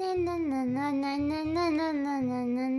na na na na na na na na na na